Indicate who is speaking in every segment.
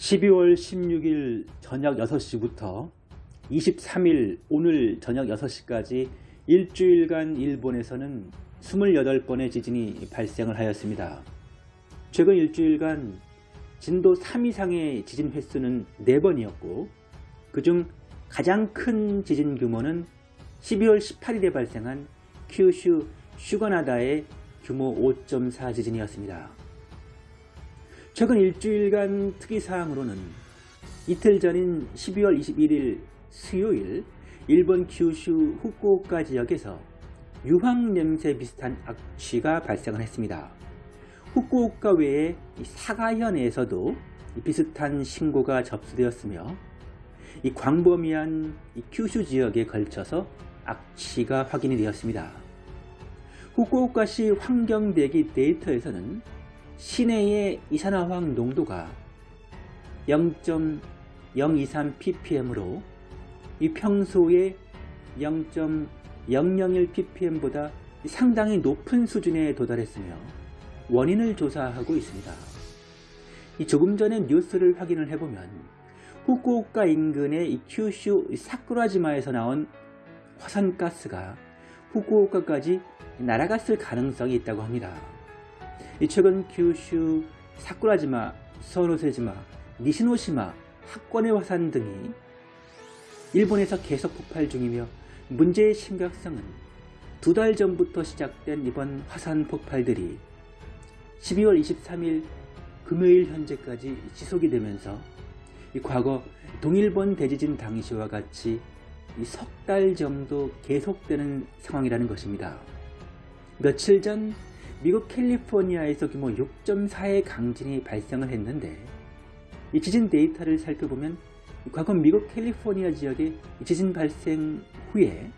Speaker 1: 12월 16일 저녁 6시부터 23일 오늘 저녁 6시까지 일주일간 일본에서는 28번의 지진이 발생을 하였습니다. 최근 일주일간 진도 3 이상의 지진 횟수는 4번이었고 그중 가장 큰 지진 규모는 12월 18일에 발생한 큐슈 슈거나다의 규모 5.4 지진이었습니다. 최근 일주일간 특이사항으로는 이틀 전인 12월 21일 수요일 일본 규슈 후쿠오카 지역에서 유황 냄새 비슷한 악취가 발생을 했습니다. 후쿠오카 외에 사가현에서도 비슷한 신고가 접수되었으며 이 광범위한 큐슈 지역에 걸쳐서 악취가 확인이 되었습니다. 후쿠오카시 환경대기 데이터에서는 시내의 이산화황 농도가 0.023 ppm으로 이 평소의 0.001 ppm보다 상당히 높은 수준에 도달했으며 원인을 조사하고 있습니다. 조금 전에 뉴스를 확인을 해보면 후쿠오카 인근의 이 큐슈 사쿠라지마에서 나온 화산가스가 후쿠오카까지 날아갔을 가능성이 있다고 합니다. 최근 규슈 사쿠라지마, 소노세지마, 니시노시마, 학권의 화산 등이 일본에서 계속 폭발 중이며 문제의 심각성은 두 달 전부터 시작된 이번 화산 폭발들이 12월 23일 금요일 현재까지 지속이 되면서 과거 동일본 대지진 당시와 같이 석 달 정도 계속되는 상황이라는 것입니다. 며칠 전 미국 캘리포니아에서 규모 6.4의 강진이 발생을 했는데 이 지진 데이터를 살펴보면 과거 미국 캘리포니아 지역의 지진 발생 후에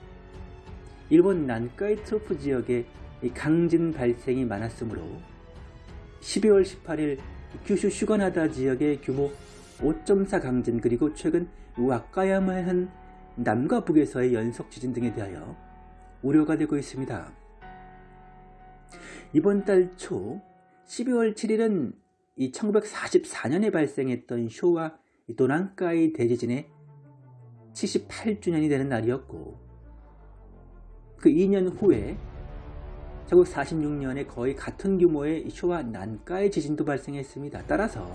Speaker 1: 일본 난카이 트로프 지역에 강진 발생이 많았으므로 12월 18일 규슈 슈거나다 지역의 규모 5.4 강진 그리고 최근 와카야마현 남과 북에서의 연속 지진 등에 대하여 우려가 되고 있습니다. 이번 달 초 12월 7일은 1944년에 발생했던 쇼와 도난카이 대지진의 78주년이 되는 날이었고 그 2년 후에 1946년에 거의 같은 규모의 쇼와 난카이 지진도 발생했습니다. 따라서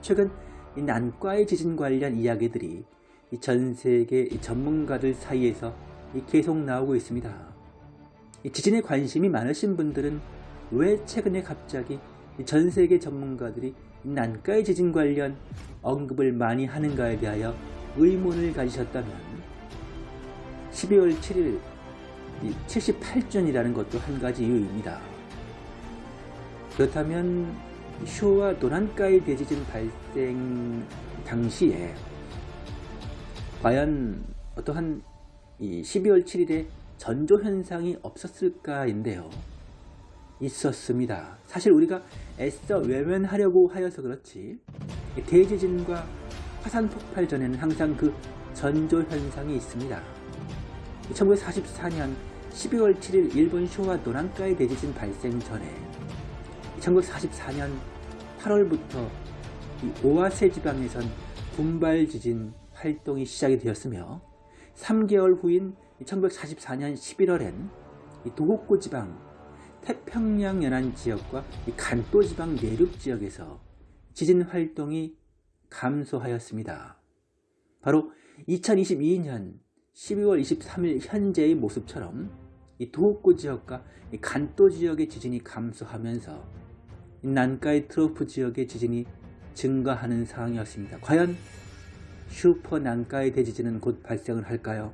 Speaker 1: 최근 이 난카이 지진 관련 이야기들이 전 세계 전문가들 사이에서 계속 나오고 있습니다. 지진에 관심이 많으신 분들은 왜 최근에 갑자기 전 세계 전문가들이 난카의 지진 관련 언급을 많이 하는가에 대하여 의문을 가지셨다면 12월 7일 78주년이라는 것도 한 가지 이유입니다. 그렇다면 쇼와 도난카의 대지진 발생 당시에 과연 어떠한 12월 7일에 전조 현상이 없었을까인데요. 있었습니다. 사실 우리가 애써 외면하려고 하여서 그렇지 대지진과 화산 폭발 전에는 항상 그 전조 현상이 있습니다. 1944년 12월 7일 일본 쇼와 노란가의 대지진 발생 전에 1944년 8월부터 오와세 지방에선 군발 지진 활동이 시작이 되었으며 3개월 후인 1944년 11월엔 도호쿠 지방 태평양 연안 지역과 간도 지방 내륙 지역에서 지진 활동이 감소하였습니다. 바로 2022년 12월 23일 현재의 모습처럼 이 도호쿠 지역과 이 간도 지역의 지진이 감소하면서 난카이 트로프 지역의 지진이 증가하는 상황이었습니다. 과연 슈퍼 난카이 대지진은 곧 발생을 할까요?